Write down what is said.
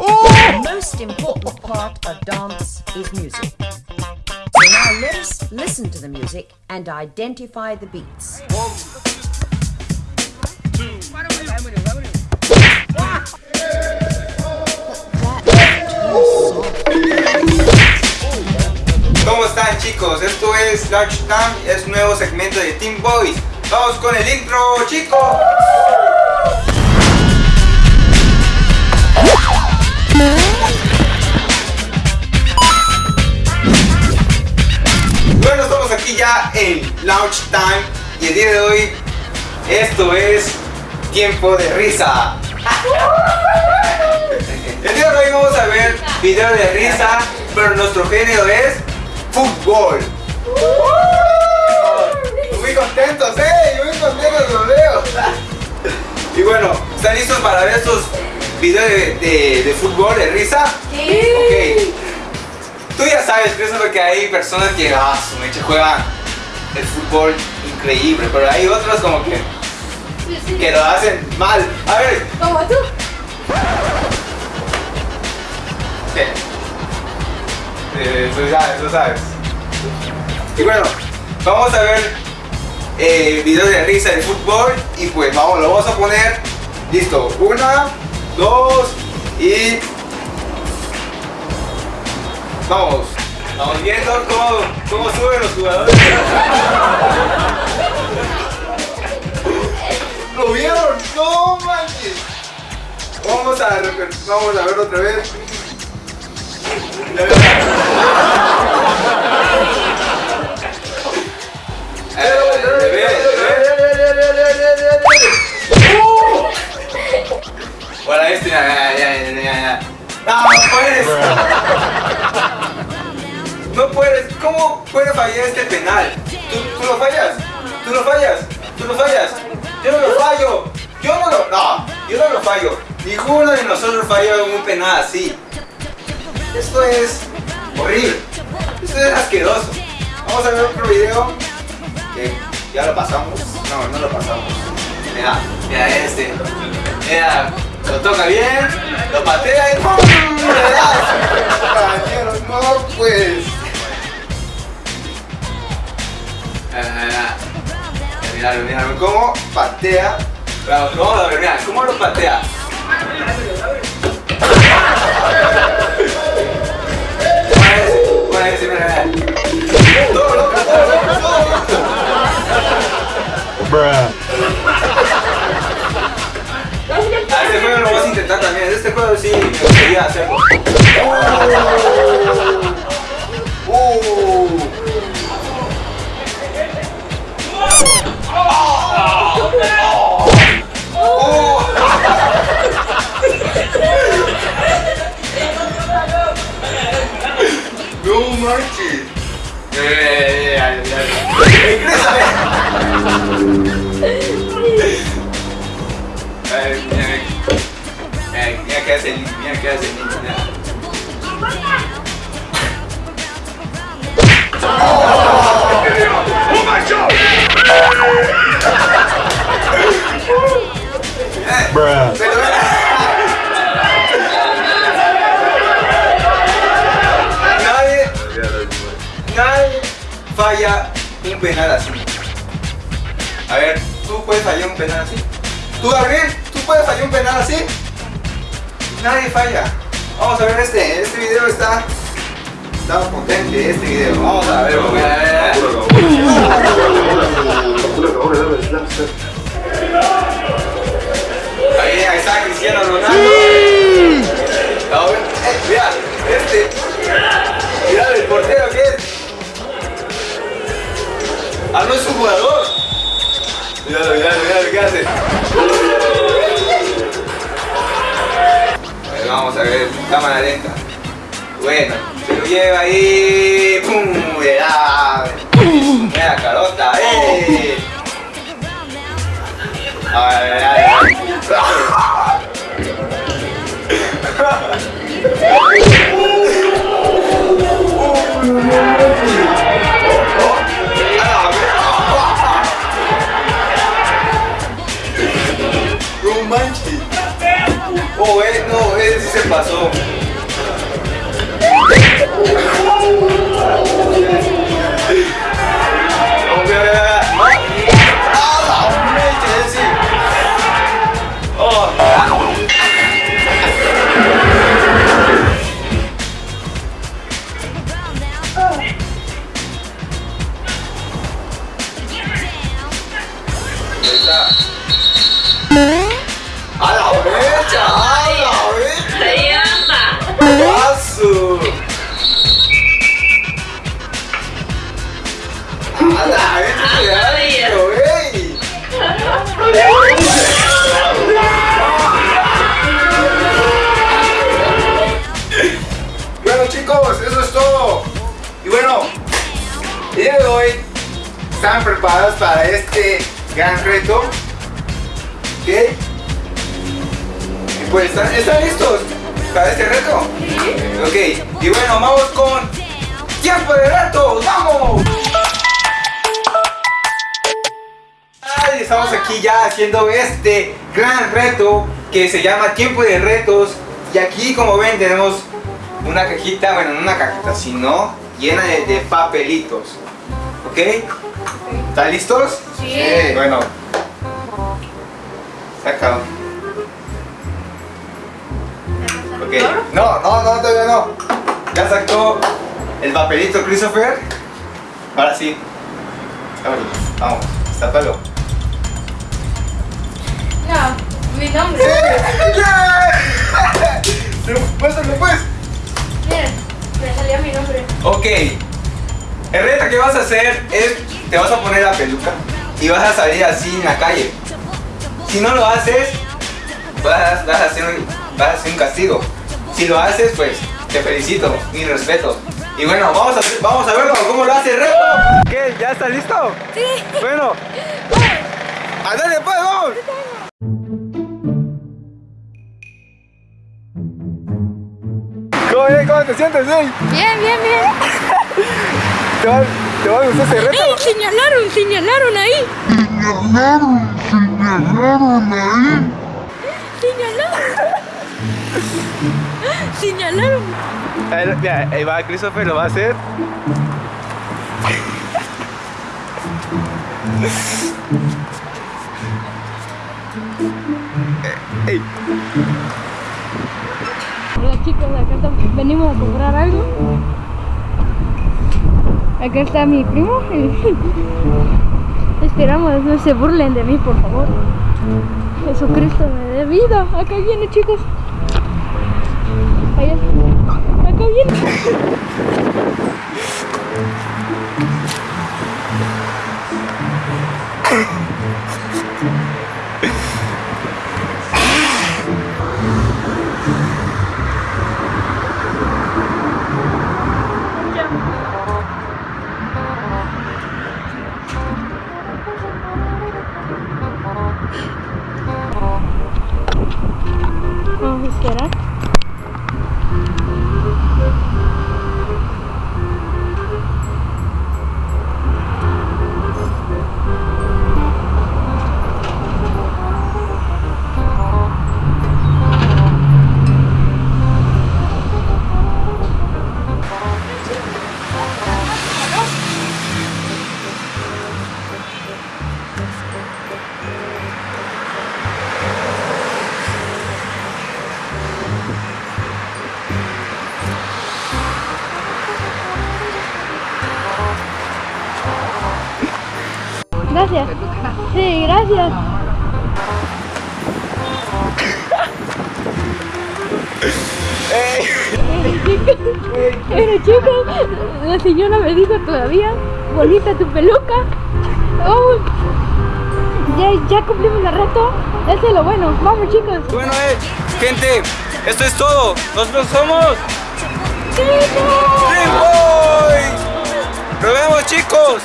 The most important part of dance is music. So now let us listen to the music and identify the beats. ¿Cómo están chicos? Esto es Large Time, es nuevo segmento de Team Boys. Vamos con el intro, chicos. Bueno, estamos aquí ya en Launch Time y el día de hoy esto es tiempo de risa. El día de hoy vamos a ver video de risa, pero nuestro género es fútbol. Muy contentos, eh, muy contentos los veo. Y bueno, ¿están listos para ver estos videos de, de- de fútbol, de risa? Sí. Ok. Tú ya sabes que eso es lo que hay personas que, ah, su mecha juegan el fútbol increíble, pero hay otros como que, que lo hacen mal. A ver, Como tú. Sí. Eh, tú sabes, tú sabes. Y bueno, vamos a ver eh, videos de risa de fútbol y pues vamos, lo vamos a poner. Listo, una, dos y vamos. Vamos viendo cómo, cómo suben los jugadores. ¿Lo vieron? No manches. Vamos a, vamos a ver otra vez. No, puedes. No puedes. ¿Cómo puede fallar este penal? ¿Tú, tú lo fallas? ¿Tú lo fallas? ¿Tú lo fallas? Yo no lo fallo. Yo no lo. No, yo no lo fallo. Ninguno de nosotros falló un penal así. Esto es horrible. Esto es asqueroso. Vamos a ver otro video. Que ya lo pasamos. No, no lo pasamos. Mira, mira este. Mira, lo toca bien, lo patea y ¡pum! Compañeros, no pues. Ah, Mira, mira, mira cómo patea. Vamos, vamos a ver, mira, cómo lo patea. Todo loco, todo loco, todo loco. Este juego lo vamos a intentar también. Este juego sí me gustaría hacerlo. Uh. Uh. No manches. Eh. Ingrésale. Eh, mira qué hace nadie, nadie falla un penal así. A ver, ¿tú puedes fallar un penal así? ¿Tú, Gabriel? ¿Tú puedes fallar un penal así? Nadie falla. Vamos a ver este, este video está... Está potente este video. Vamos a ver, Vamos a ver, cámara lenta. Bueno, se lo lleva ahí. ¡Pum! Da. Mira carota, ¡eh! pasó Bueno chicos, eso es todo. Y bueno, el día de hoy están preparados para este gran reto. ¿Ok? Pues están, listos para este reto. Ok, y bueno, vamos con tiempo de reto, ¡vamos! Estamos aquí ya haciendo este gran reto que se llama tiempo de retos y aquí como ven tenemos una cajita, bueno no una cajita sino llena de, de papelitos ¿ok? ¿están listos? Sí. bueno saca Ok, no, no, no, todavía no. Ya sacó el papelito Christopher. Ahora sí. Ábrelo. Vamos, sápalo. No, mi nombre. ¡Yeah! Muéstralo pues. Miren, me salió mi nombre. Ok. El reto que vas a hacer es, te vas a poner la peluca y vas a salir así en la calle. Si no lo haces, vas, vas a, hacer un, vas a hacer un castigo. Si lo haces, pues te felicito, mi respeto. Y bueno, vamos a, vamos a verlo, cómo lo hace el reto. ¿Qué? ¿Ya está listo? Sí. Bueno. ¡Andale pues, vamos! ¿Cómo, eh? ¿Cómo te sientes, eh? Bien, bien, bien. ¿Te va, te va a gustar ese reto? ¡Ey! Señalaron, señalaron ahí. Señalaron. Señalaron. Ahí, mira, ahí va Christopher, lo va a hacer. Ey. Hola chicos, acá venimos a comprar algo. Acá está mi primo. Esperamos no se burlen de mí, por favor. Jesucristo me dé vida. Acá viene, chicos. Allá. Acá viene. Vamos a Gracias. Sí, gracias. Pero chicos, la señora me dijo todavía, bonita tu peluca. Oh, ya, ya cumplimos el reto. Eso es lo bueno. Vamos chicos. Bueno, eh, gente, esto es todo. Nosotros somos Dream Boys. Nos vemos, chicos.